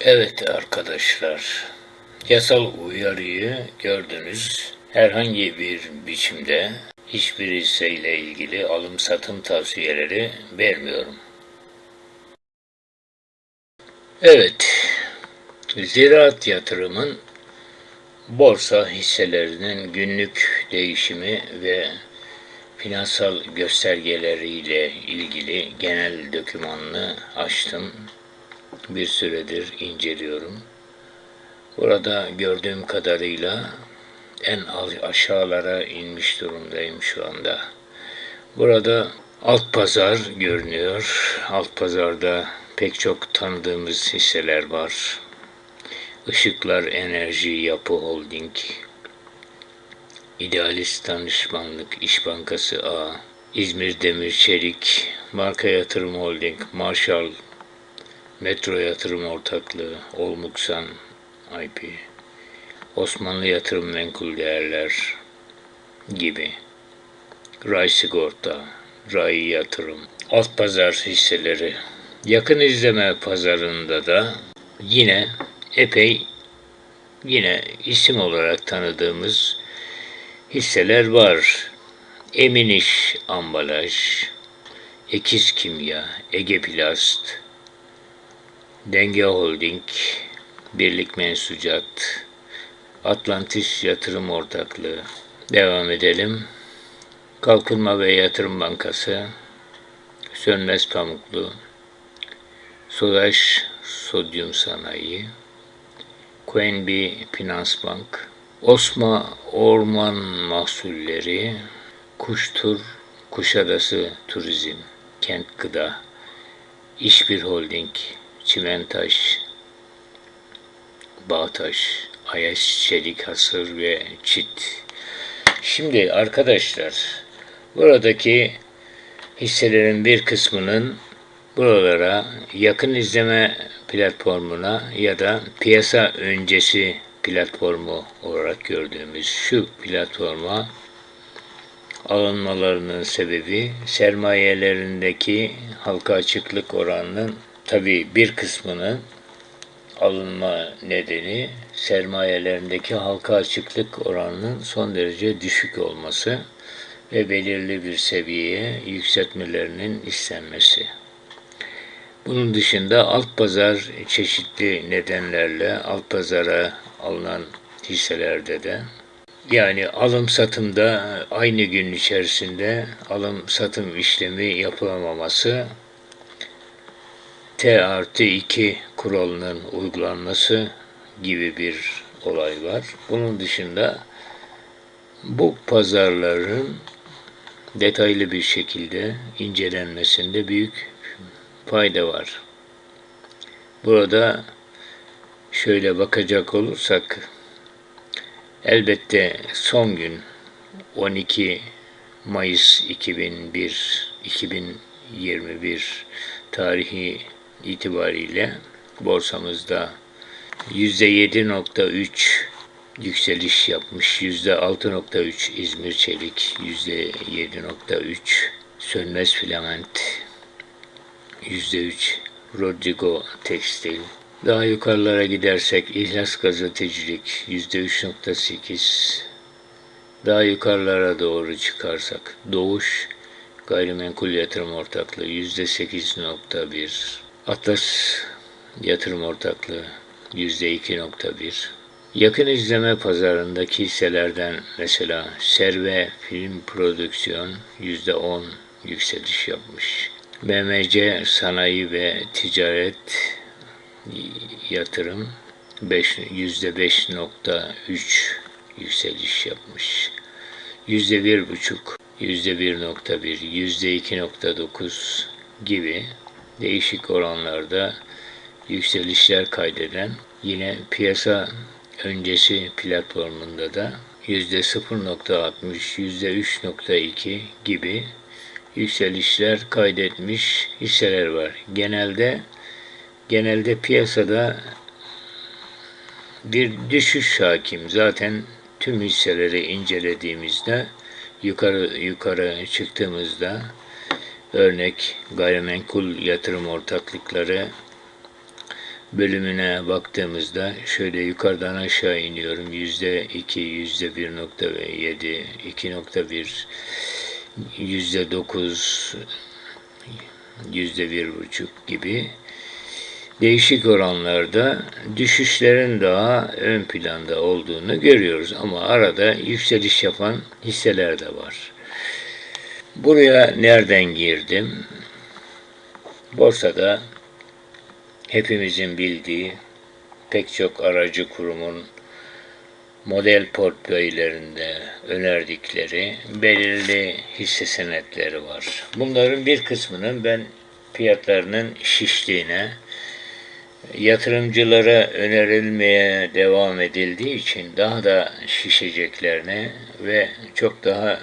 Evet arkadaşlar, yasal uyarıyı gördünüz. Herhangi bir biçimde hiçbir hisseyle ilgili alım satım tavsiyeleri vermiyorum. Evet, ziraat yatırımın borsa hisselerinin günlük değişimi ve finansal göstergeleriyle ilgili genel dokümanını açtım. Bir süredir inceliyorum. Burada gördüğüm kadarıyla en aşağılara inmiş durumdayım şu anda. Burada alt pazar görünüyor. Alt pazarda pek çok tanıdığımız hisseler var. Işıklar Enerji Yapı Holding, İdealist Danışmanlık İş Bankası A, İzmir Demir Çelik, Marka Yatırım Holding, Marshall, Metro Yatırım Ortaklığı, Olmuksan IP, Osmanlı Yatırım Menkul Değerler gibi, Ray Sigorta, Ray Yatırım, alt pazar hisseleri, yakın izleme pazarında da yine epey yine isim olarak tanıdığımız hisseler var. Eminiş Ambalaj, Ekiz Kimya, Ege Plast, Denge Holding, Birlik Mensucat, Atlantis Yatırım Ortaklığı. Devam edelim. Kalkınma ve Yatırım Bankası, Sönmez Pamuklu, Sodaş Sodyum Sanayi, QNB Finans Bank, Osma Orman Mahsulleri, Kuştur, Kuşadası Turizm, Kent Gıda, İşbir Holding, Çimentaş, Bağtaş, Ayaş Çelik Hasır ve Çit. Şimdi arkadaşlar buradaki hisselerin bir kısmının buralara yakın izleme platformuna ya da piyasa öncesi platformu olarak gördüğümüz şu platforma alınmalarının sebebi sermayelerindeki halka açıklık oranının tabi bir kısmının alınma nedeni sermayelerindeki halka açıklık oranının son derece düşük olması ve belirli bir seviyeye yükseltmelerinin istenmesi. Bunun dışında alt pazar çeşitli nedenlerle alt pazara alınan hisselerde de yani alım satımda aynı gün içerisinde alım satım işlemi yapılamaması T artı 2 kuralının uygulanması gibi bir olay var. Bunun dışında bu pazarların detaylı bir şekilde incelenmesinde büyük fayda var. Burada şöyle bakacak olursak elbette son gün 12 Mayıs 2001 2021 tarihi itibariyle borsamızda %7.3 yükseliş yapmış. %6.3 İzmir Çelik, %7.3 Sönmez Filament, %3 Rodrigo Tekstil. Daha yukarılara gidersek İhlas Gazetecilik %3.8. Daha yukarılara doğru çıkarsak Doğuş Gayrimenkul Yatırım Ortaklığı %8.1. Atlas Yatırım Ortaklığı %2.1. Yakın izleme pazarındaki hisselerden mesela Serve Film Prodüksiyon %10 yükseliş yapmış. BMC Sanayi ve Ticaret Yatırım %5.3 yükseliş yapmış. %1.5, %1.1, %2.9 gibi değişik oranlarda yükselişler kaydeden yine piyasa öncesi platformunda da %0.60, %3.2 gibi yükselişler kaydetmiş hisseler var. Genelde genelde piyasada bir düşüş hakim. Zaten tüm hisseleri incelediğimizde yukarı yukarı çıktığımızda örnek gayrimenkul yatırım ortaklıkları bölümüne baktığımızda şöyle yukarıdan aşağı iniyorum. Yüzde iki, yüzde bir nokta yedi, iki nokta bir, yüzde dokuz, yüzde bir buçuk gibi değişik oranlarda düşüşlerin daha ön planda olduğunu görüyoruz. Ama arada yükseliş yapan hisseler de var. Buraya nereden girdim? Borsada hepimizin bildiği pek çok aracı kurumun model portföylerinde önerdikleri belirli hisse senetleri var. Bunların bir kısmının ben fiyatlarının şiştiğine, yatırımcılara önerilmeye devam edildiği için daha da şişeceklerine ve çok daha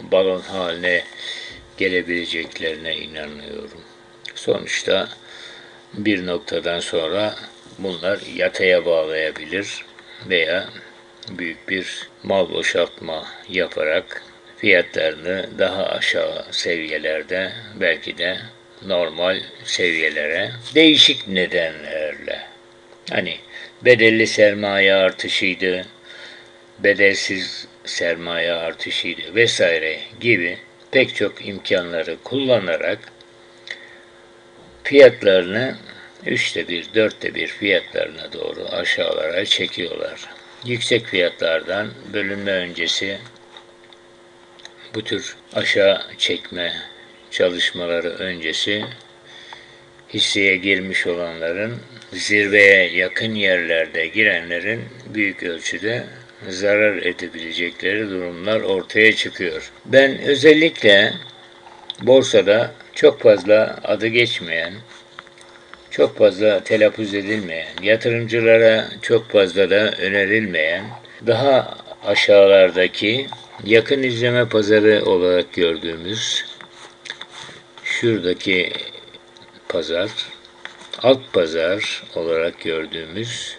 balon haline gelebileceklerine inanıyorum. Sonuçta bir noktadan sonra bunlar yataya bağlayabilir veya büyük bir mal boşaltma yaparak fiyatlarını daha aşağı seviyelerde belki de normal seviyelere değişik nedenlerle hani bedelli sermaye artışıydı, bedelsiz sermaye artışıydı vesaire gibi pek çok imkanları kullanarak fiyatlarını üçte bir, dörtte bir fiyatlarına doğru aşağılara çekiyorlar. Yüksek fiyatlardan bölünme öncesi bu tür aşağı çekme çalışmaları öncesi hisseye girmiş olanların zirveye yakın yerlerde girenlerin büyük ölçüde zarar edebilecekleri durumlar ortaya çıkıyor. Ben özellikle borsada çok fazla adı geçmeyen, çok fazla telaffuz edilmeyen, yatırımcılara çok fazla da önerilmeyen, daha aşağılardaki yakın izleme pazarı olarak gördüğümüz şuradaki pazar, alt pazar olarak gördüğümüz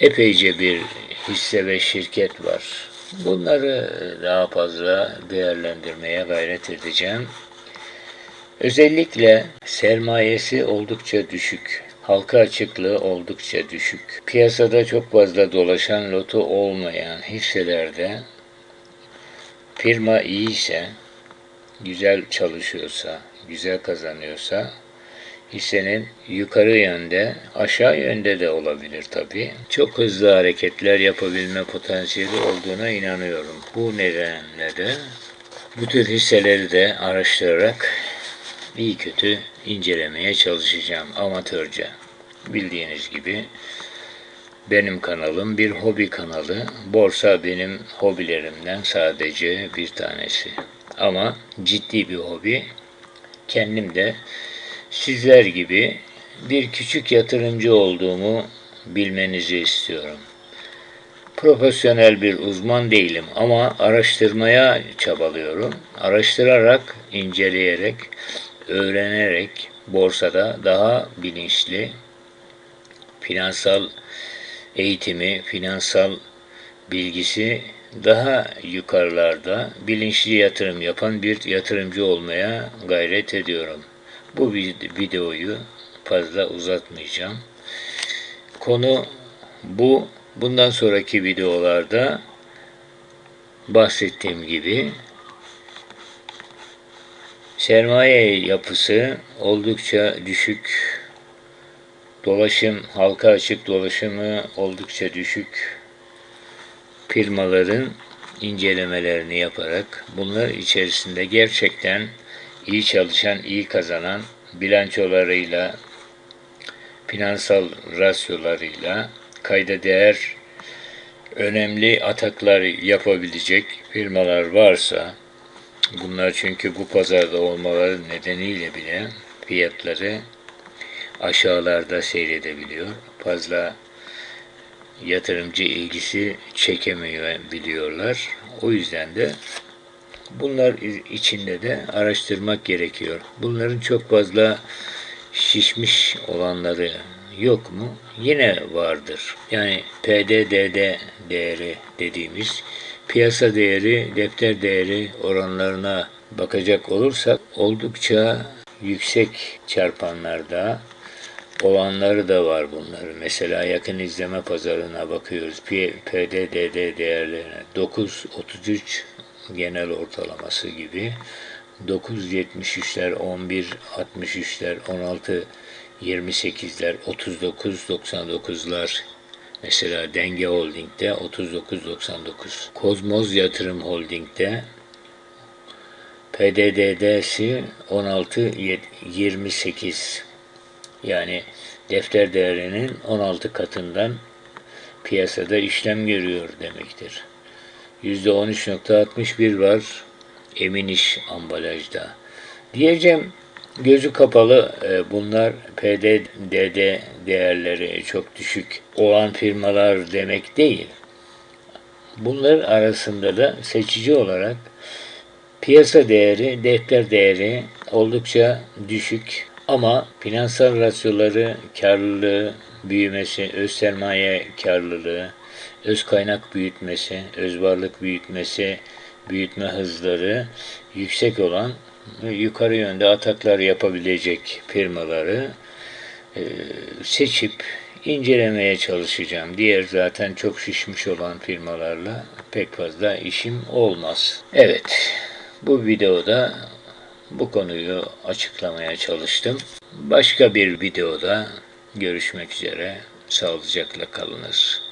epeyce bir hisse ve şirket var. Bunları daha fazla değerlendirmeye gayret edeceğim. Özellikle sermayesi oldukça düşük, halka açıklığı oldukça düşük, piyasada çok fazla dolaşan lotu olmayan hisselerde firma iyi ise, güzel çalışıyorsa, güzel kazanıyorsa hissenin yukarı yönde, aşağı yönde de olabilir tabii. Çok hızlı hareketler yapabilme potansiyeli olduğuna inanıyorum. Bu nedenle de bu tür hisseleri de araştırarak iyi kötü incelemeye çalışacağım amatörce. Bildiğiniz gibi benim kanalım bir hobi kanalı. Borsa benim hobilerimden sadece bir tanesi. Ama ciddi bir hobi. Kendim de sizler gibi bir küçük yatırımcı olduğumu bilmenizi istiyorum. Profesyonel bir uzman değilim ama araştırmaya çabalıyorum. Araştırarak, inceleyerek, öğrenerek borsada daha bilinçli finansal eğitimi, finansal bilgisi daha yukarılarda bilinçli yatırım yapan bir yatırımcı olmaya gayret ediyorum. Bu videoyu fazla uzatmayacağım. Konu bu. Bundan sonraki videolarda bahsettiğim gibi sermaye yapısı oldukça düşük. Dolaşım, halka açık dolaşımı oldukça düşük. Firmaların incelemelerini yaparak bunlar içerisinde gerçekten iyi çalışan, iyi kazanan bilançolarıyla, finansal rasyolarıyla kayda değer önemli ataklar yapabilecek firmalar varsa, bunlar çünkü bu pazarda olmaları nedeniyle bile fiyatları aşağılarda seyredebiliyor. Fazla yatırımcı ilgisi çekemiyor biliyorlar. O yüzden de Bunlar içinde de araştırmak gerekiyor. Bunların çok fazla şişmiş olanları yok mu? Yine vardır. Yani PDDD değeri dediğimiz piyasa değeri, defter değeri oranlarına bakacak olursak oldukça yüksek çarpanlarda olanları da var bunların. Mesela yakın izleme pazarına bakıyoruz. PDDD değerlerine 9.33 genel ortalaması gibi 9.73'ler, 11.63'ler, 16.28'ler, 39.99'lar Mesela Denge Holding'de 39.99. Kozmoz Yatırım Holding'de PDD'si 16.28 yani defter değerinin 16 katından piyasada işlem görüyor demektir. %13.61 var emin iş ambalajda. Diyeceğim gözü kapalı e, bunlar PDDD değerleri çok düşük olan firmalar demek değil. Bunlar arasında da seçici olarak piyasa değeri, defter değeri oldukça düşük ama finansal rasyoları, karlılığı, büyümesi, öz sermaye karlılığı, öz kaynak büyütmesi, öz varlık büyütmesi, büyütme hızları yüksek olan yukarı yönde ataklar yapabilecek firmaları e, seçip incelemeye çalışacağım. Diğer zaten çok şişmiş olan firmalarla pek fazla işim olmaz. Evet, bu videoda bu konuyu açıklamaya çalıştım. Başka bir videoda görüşmek üzere. Sağlıcakla kalınız.